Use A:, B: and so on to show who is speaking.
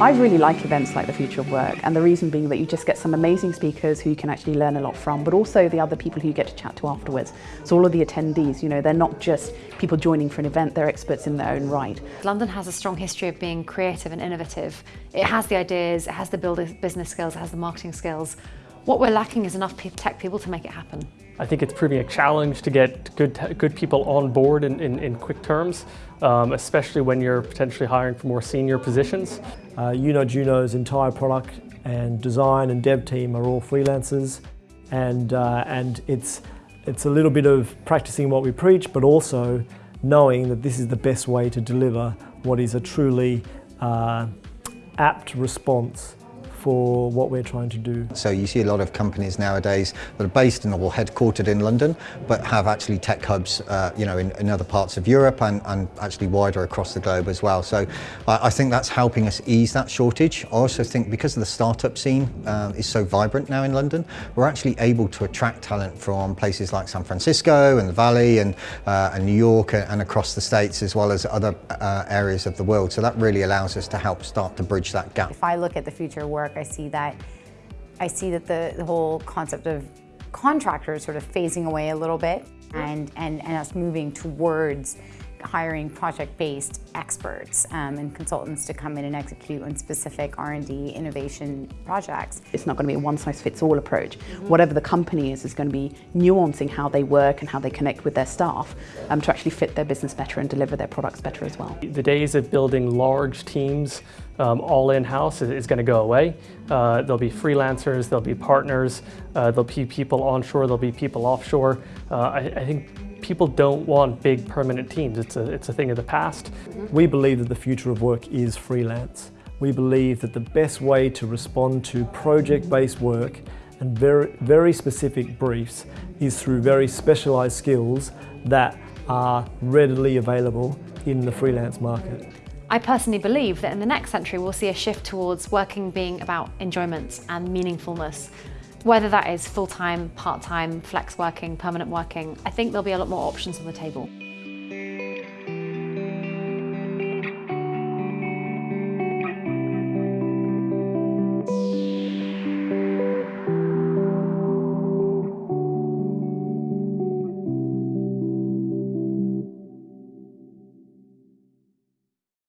A: I really like events like the Future of Work and the reason being that you just get some amazing speakers who you can actually learn a lot from but also the other people who you get to chat to afterwards. So all of the attendees, you know, they're not just people joining for an event, they're experts in their own right.
B: London has a strong history of being creative and innovative. It has the ideas, it has the business skills, it has the marketing skills. What we're lacking is enough tech people to make it happen.
C: I think it's proving a challenge to get good, good people on board in, in, in quick terms, um, especially when you're potentially hiring for more senior positions.
D: Uh, YunoJuno's entire product and design and dev team are all freelancers and, uh, and it's, it's a little bit of practicing what we preach but also knowing that this is the best way to deliver what is a truly uh, apt response for what we're trying to do.
E: So you see a lot of companies nowadays that are based in or headquartered in London, but have actually tech hubs, uh, you know, in, in, other parts of Europe and, and, actually wider across the globe as well. So I, I, think that's helping us ease that shortage. I also think because of the startup scene uh, is so vibrant now in London, we're actually able to attract talent from places like San Francisco and the Valley and, uh, and New York and, and, across the States as well as other uh, areas of the world. So that really allows us to help start to bridge that gap.
F: If I look at the future work work, I see that I see that the, the whole concept of contractors sort of phasing away a little bit and, and, and us moving towards hiring project-based experts um, and consultants to come in and execute on specific R&D innovation projects.
A: It's not going to be a one-size-fits-all approach. Mm -hmm. Whatever the company is, is going to be nuancing how they work and how they connect with their staff um, to actually fit their business better and deliver their products better as well.
C: The days of building large teams um, all in-house is, is going to go away. Uh, there'll be freelancers, there'll be partners, uh, there'll be people onshore, there'll be people offshore. Uh, I, I think people don't want big permanent teams. It's a, it's a thing of the past. Mm-hmm.
D: We believe that the future of work is freelance. We believe that the best way to respond to project-based work and very, very specific briefs is through very specialised skills that are readily available in the freelance market.
B: I personally believe that in the next century we'll see a shift towards working being about enjoyment and meaningfulness whether that is full-time, part-time, flex working, permanent working, I think there'll be a lot more options on the table.